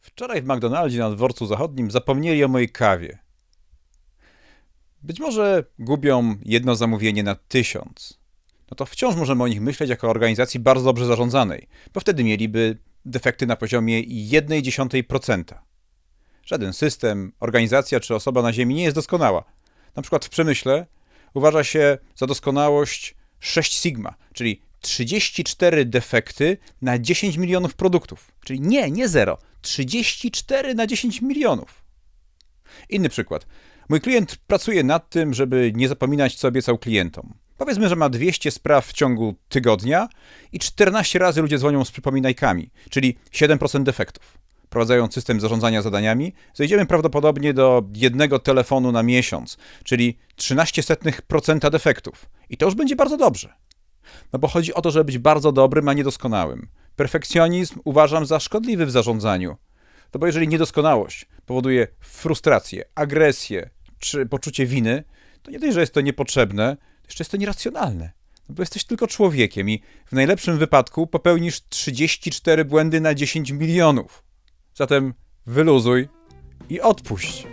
Wczoraj w McDonaldzie na dworcu zachodnim zapomnieli o mojej kawie. Być może gubią jedno zamówienie na tysiąc. No to wciąż możemy o nich myśleć jako o organizacji bardzo dobrze zarządzanej, bo wtedy mieliby defekty na poziomie 0,1%. Żaden system, organizacja czy osoba na Ziemi nie jest doskonała. Na przykład w przemyśle uważa się za doskonałość 6 sigma, czyli 34 defekty na 10 milionów produktów. Czyli nie, nie zero. 34 na 10 milionów. Inny przykład. Mój klient pracuje nad tym, żeby nie zapominać, co obiecał klientom. Powiedzmy, że ma 200 spraw w ciągu tygodnia i 14 razy ludzie dzwonią z przypominajkami, czyli 7% defektów. Wprowadzając system zarządzania zadaniami, zejdziemy prawdopodobnie do jednego telefonu na miesiąc, czyli 13% defektów. I to już będzie bardzo dobrze. No bo chodzi o to, żeby być bardzo dobrym, a niedoskonałym. Perfekcjonizm uważam za szkodliwy w zarządzaniu. No bo jeżeli niedoskonałość powoduje frustrację, agresję czy poczucie winy, to nie dość, że jest to niepotrzebne, jeszcze jest to nieracjonalne. No bo jesteś tylko człowiekiem i w najlepszym wypadku popełnisz 34 błędy na 10 milionów. Zatem wyluzuj i odpuść.